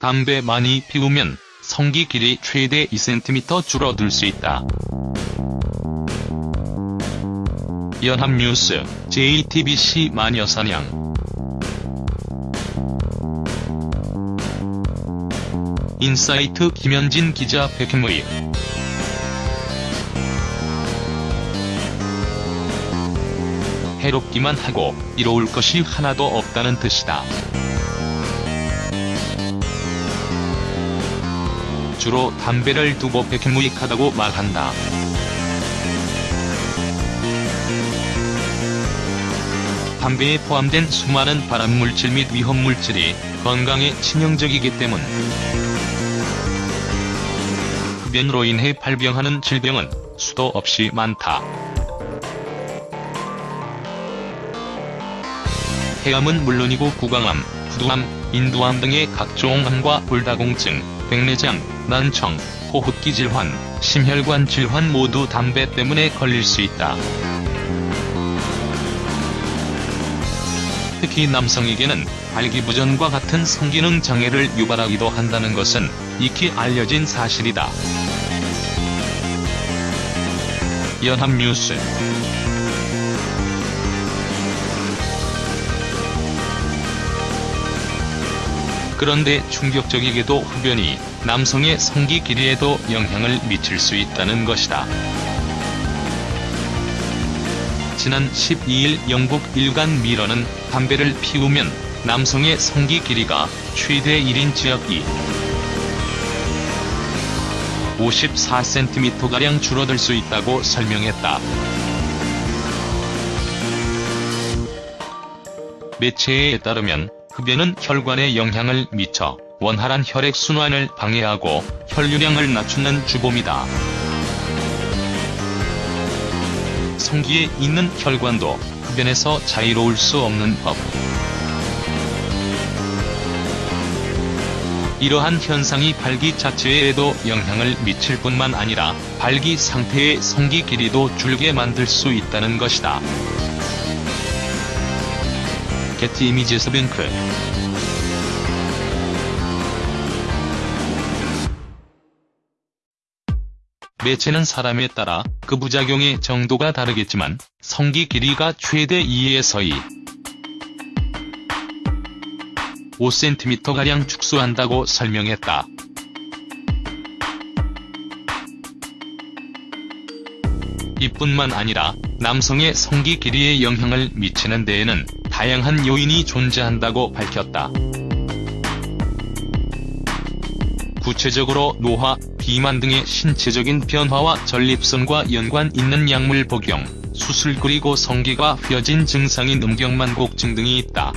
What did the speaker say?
담배 많이 피우면 성기 길이 최대 2cm 줄어들 수 있다. 연합뉴스, JTBC 마녀사냥 인사이트 김현진 기자 백해무익 해롭기만 하고 이로울 것이 하나도 없다는 뜻이다. 주로 담배를 두고 백현무익하다고 말한다. 담배에 포함된 수많은 발암물질 및 위험물질이 건강에 치명적이기 때문 흡연으로 인해 발병하는 질병은 수도 없이 많다. 폐암은 물론이고 구강암, 부두암, 인두암 등의 각종 암과 골다공증, 백내장, 난청, 호흡기 질환, 심혈관 질환 모두 담배 때문에 걸릴 수 있다. 특히 남성에게는 발기부전과 같은 성기능 장애를 유발하기도 한다는 것은 익히 알려진 사실이다. 연합뉴스 그런데 충격적이게도 흡연이 남성의 성기 길이에도 영향을 미칠 수 있다는 것이다. 지난 12일 영국 일간 미러는 담배를 피우면 남성의 성기 길이가 최대 1인치약 2. 54cm가량 줄어들 수 있다고 설명했다. 매체에 따르면 흡연은 혈관에 영향을 미쳐 원활한 혈액순환을 방해하고 혈류량을 낮추는 주범이다. 성기에 있는 혈관도 흡연에서 자유로울 수 없는 법. 이러한 현상이 발기 자체에도 영향을 미칠 뿐만 아니라 발기 상태의 성기 길이도 줄게 만들 수 있다는 것이다. 게티 이미지스 뱅크 매체는 사람에 따라 그 부작용의 정도가 다르겠지만 성기 길이가 최대 2에서 2. 5cm가량 축소한다고 설명했다. 이뿐만 아니라 남성의 성기 길이에 영향을 미치는 데에는 다양한 요인이 존재한다고 밝혔다. 구체적으로 노화, 비만 등의 신체적인 변화와 전립선과 연관 있는 약물 복용, 수술 그리고 성기가 휘어진 증상인 음경만곡증 등이 있다.